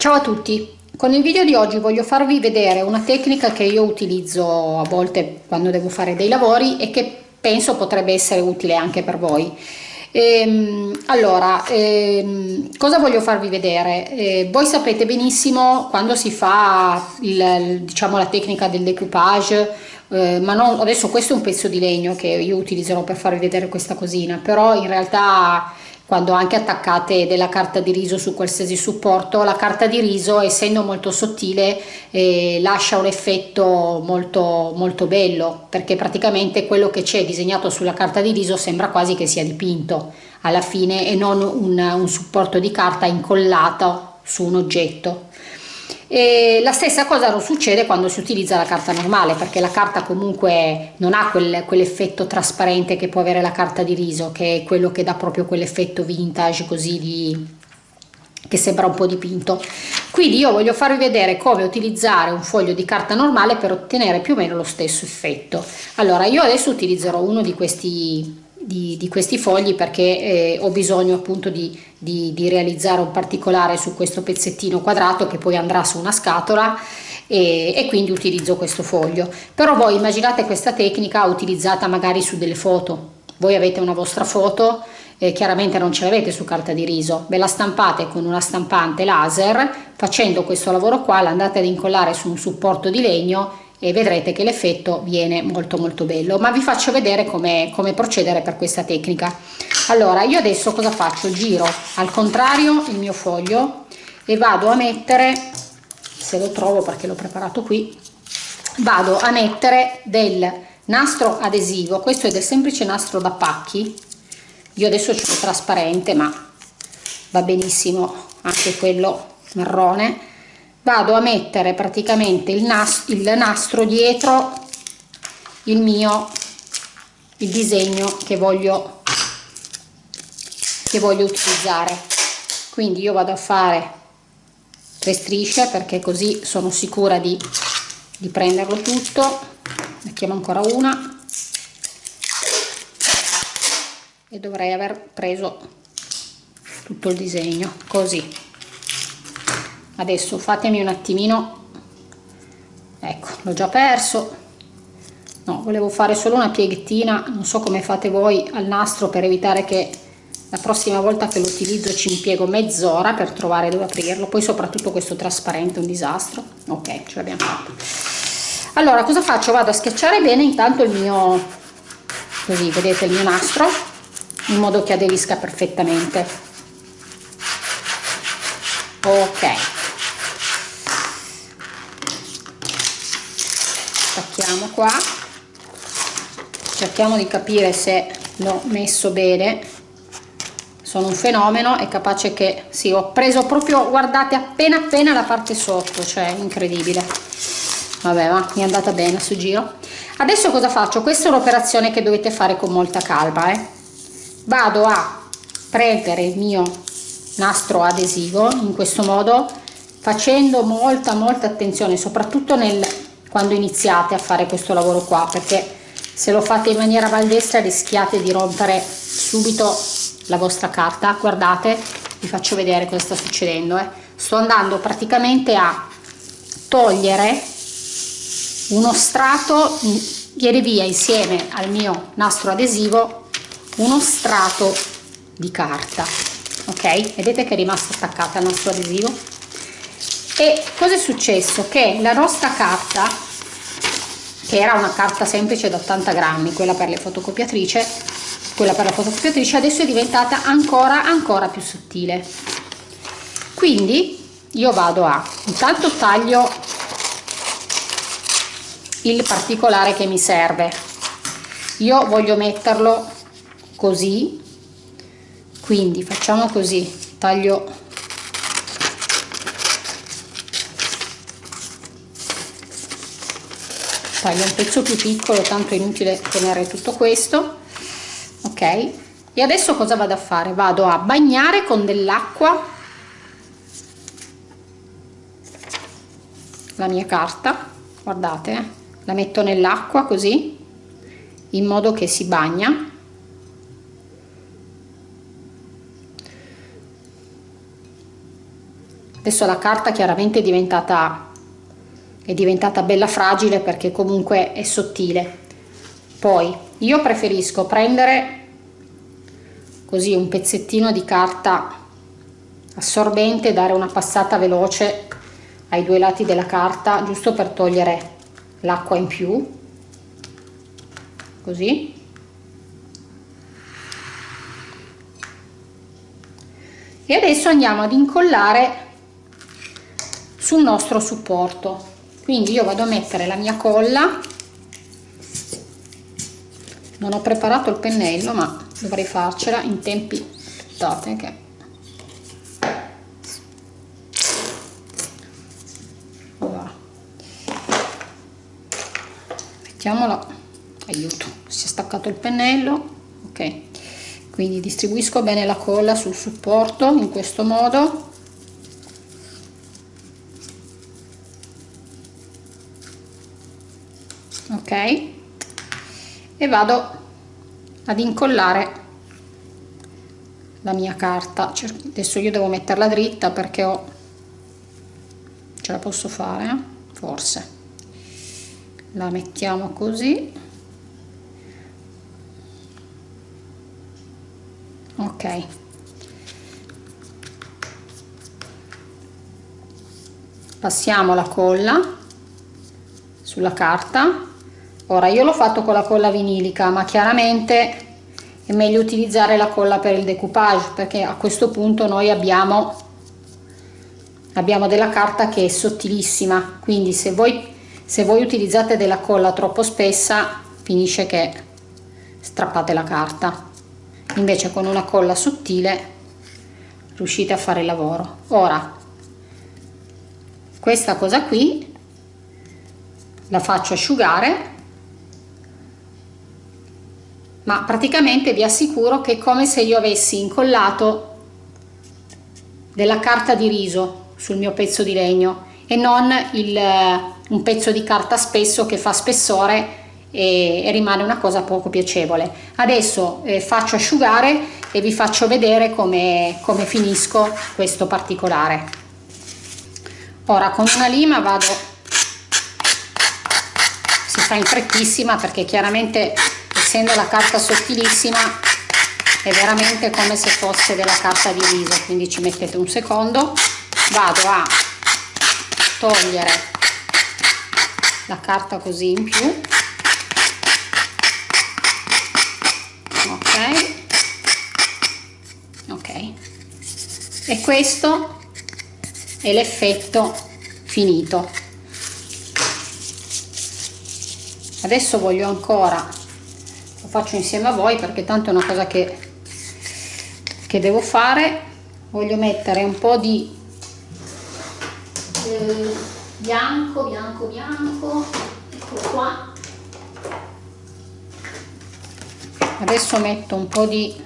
Ciao a tutti! Con il video di oggi voglio farvi vedere una tecnica che io utilizzo a volte quando devo fare dei lavori e che penso potrebbe essere utile anche per voi. Ehm, allora, ehm, cosa voglio farvi vedere? Eh, voi sapete benissimo quando si fa il, diciamo, la tecnica del decoupage, eh, ma non, adesso questo è un pezzo di legno che io utilizzerò per farvi vedere questa cosina, però in realtà quando anche attaccate della carta di riso su qualsiasi supporto, la carta di riso essendo molto sottile eh, lascia un effetto molto, molto bello perché praticamente quello che c'è disegnato sulla carta di riso sembra quasi che sia dipinto alla fine e non un, un supporto di carta incollato su un oggetto. E la stessa cosa succede quando si utilizza la carta normale perché la carta comunque non ha quel, quell'effetto trasparente che può avere la carta di riso che è quello che dà proprio quell'effetto vintage così di, che sembra un po' dipinto. Quindi io voglio farvi vedere come utilizzare un foglio di carta normale per ottenere più o meno lo stesso effetto. Allora io adesso utilizzerò uno di questi di, di questi fogli perché eh, ho bisogno appunto di, di, di, realizzare un particolare su questo pezzettino quadrato che poi andrà su una scatola e, e quindi utilizzo questo foglio. Però voi immaginate questa tecnica utilizzata magari su delle foto. Voi avete una vostra foto eh, chiaramente non ce l'avete su carta di riso. Ve la stampate con una stampante laser facendo questo lavoro qua l'andate ad incollare su un supporto di legno e vedrete che l'effetto viene molto molto bello. Ma vi faccio vedere come, come procedere per questa tecnica. Allora io adesso cosa faccio? Giro al contrario il mio foglio e vado a mettere se lo trovo perché l'ho preparato qui vado a mettere del nastro adesivo. Questo è del semplice nastro da pacchi. Io adesso ce l'ho trasparente ma va benissimo anche quello marrone vado a mettere praticamente il nastro, il nastro dietro il mio il disegno che voglio che voglio utilizzare. Quindi io vado a fare tre strisce perché così sono sicura di, di prenderlo tutto. Mettiamo ancora una. E dovrei aver preso tutto il disegno così adesso fatemi un attimino. Ecco l'ho già perso. No volevo fare solo una pieghettina non so come fate voi al nastro per evitare che la prossima volta che lo utilizzo ci impiego mezz'ora per trovare dove aprirlo poi soprattutto questo trasparente è un disastro. Ok ce l'abbiamo fatto. Allora cosa faccio? Vado a schiacciare bene intanto il mio così vedete il mio nastro in modo che aderisca perfettamente. Ok stacchiamo qua. Cerchiamo di capire se l'ho messo bene. Sono un fenomeno è capace che sì ho preso proprio guardate appena appena la parte sotto cioè incredibile. Vabbè ma mi è andata bene su giro. Adesso cosa faccio? Questa è un'operazione che dovete fare con molta calma eh. vado a prendere il mio nastro adesivo in questo modo facendo molta molta attenzione soprattutto nel quando iniziate a fare questo lavoro qua perché se lo fate in maniera maldestra rischiate di rompere subito la vostra carta. Guardate vi faccio vedere cosa sta succedendo eh. sto andando praticamente a togliere uno strato viene via insieme al mio nastro adesivo uno strato di carta ok? Vedete che è rimasto attaccata al nastro adesivo e cosa è successo? Che la nostra carta che era una carta semplice da 80 grammi quella per le fotocopiatrice quella per la fotocopiatrice adesso è diventata ancora ancora più sottile. Quindi io vado a intanto taglio il particolare che mi serve. Io voglio metterlo così. Quindi facciamo così. Taglio taglio un pezzo più piccolo tanto è inutile tenere tutto questo. Ok. E adesso cosa vado a fare? Vado a bagnare con dell'acqua la mia carta. Guardate eh. la metto nell'acqua così in modo che si bagna. Adesso la carta chiaramente è diventata è diventata bella fragile perché comunque è sottile. Poi io preferisco prendere così un pezzettino di carta assorbente dare una passata veloce ai due lati della carta giusto per togliere l'acqua in più. Così. E adesso andiamo ad incollare sul nostro supporto quindi io vado a mettere la mia colla. Non ho preparato il pennello ma dovrei farcela in tempi aspettate che voilà. mettiamola aiuto si è staccato il pennello ok. Quindi distribuisco bene la colla sul supporto in questo modo ok e vado ad incollare la mia carta. Adesso io devo metterla dritta perché ho ce la posso fare eh? forse. La mettiamo così. Ok. Passiamo la colla sulla carta ora io l'ho fatto con la colla vinilica ma chiaramente è meglio utilizzare la colla per il decoupage perché a questo punto noi abbiamo abbiamo della carta che è sottilissima. Quindi se voi se voi utilizzate della colla troppo spessa finisce che strappate la carta. Invece con una colla sottile riuscite a fare il lavoro. Ora questa cosa qui la faccio asciugare ma praticamente vi assicuro che è come se io avessi incollato della carta di riso sul mio pezzo di legno e non il, eh, un pezzo di carta spesso che fa spessore e, e rimane una cosa poco piacevole. Adesso eh, faccio asciugare e vi faccio vedere come, come finisco questo particolare. Ora con una lima vado si fa in frettissima perché chiaramente essendo la carta sottilissima è veramente come se fosse della carta di riso quindi ci mettete un secondo. Vado a togliere la carta così in più. Ok. Ok. E questo è l'effetto finito. Adesso voglio ancora faccio insieme a voi perché tanto è una cosa che, che devo fare. Voglio mettere un po' di eh, bianco bianco bianco. Ecco qua. Adesso metto un po' di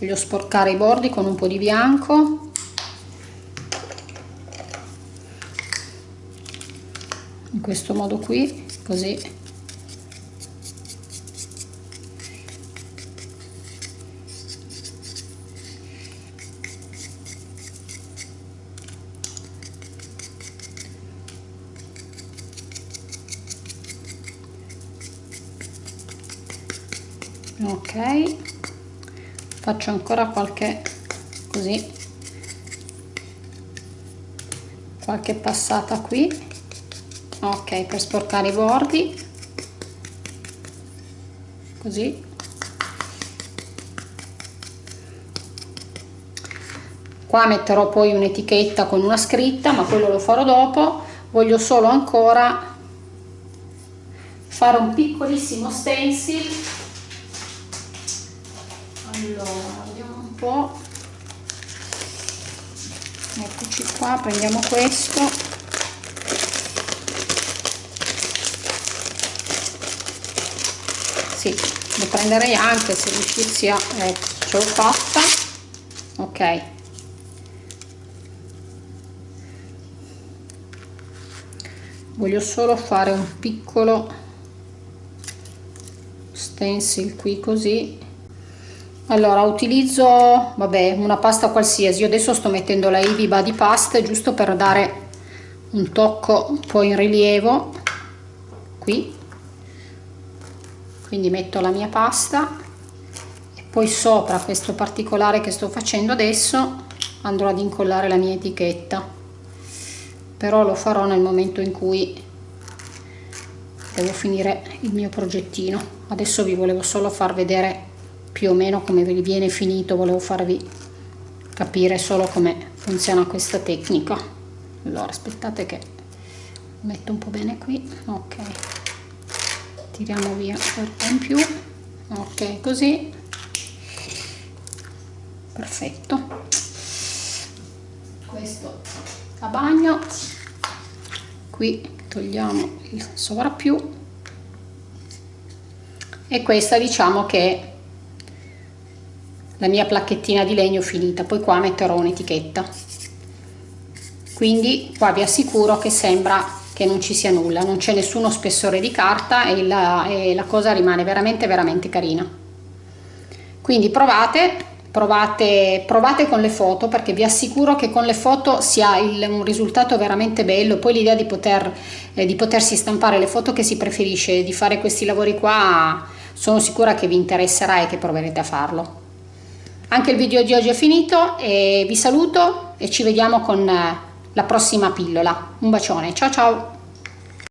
voglio sporcare i bordi con un po' di bianco questo modo qui così. Ok. Faccio ancora qualche così. Qualche passata qui ok per sporcare i bordi. Così. Qua metterò poi un'etichetta con una scritta ma quello lo farò dopo. Voglio solo ancora fare un piccolissimo stencil. Allora vediamo un po' eccoci qua prendiamo questo sì lo prenderei anche se riuscissi a ecco ce l'ho fatta. Ok. Voglio solo fare un piccolo stencil qui così. Allora utilizzo vabbè una pasta qualsiasi. Io adesso sto mettendo la Ivy Body Pasta giusto per dare un tocco un po' in rilievo. Qui quindi metto la mia pasta e poi sopra questo particolare che sto facendo adesso andrò ad incollare la mia etichetta. Però lo farò nel momento in cui devo finire il mio progettino. Adesso vi volevo solo far vedere più o meno come vi viene finito. Volevo farvi capire solo come funziona questa tecnica. Allora aspettate che metto un po' bene qui. Ok tiriamo via qualcosa in più. Ok così. Perfetto. Questo a bagno. Qui togliamo il sovrappiù. E questa diciamo che la mia placchettina di legno finita. Poi qua metterò un'etichetta. Quindi qua vi assicuro che sembra che non ci sia nulla non c'è nessuno spessore di carta e la, e la cosa rimane veramente veramente carina. Quindi provate provate provate con le foto perché vi assicuro che con le foto si ha il, un risultato veramente bello. Poi l'idea di poter eh, di potersi stampare le foto che si preferisce di fare questi lavori qua sono sicura che vi interesserà e che proverete a farlo. Anche il video di oggi è finito e vi saluto e ci vediamo con eh, la prossima pillola. Un bacione, ciao ciao!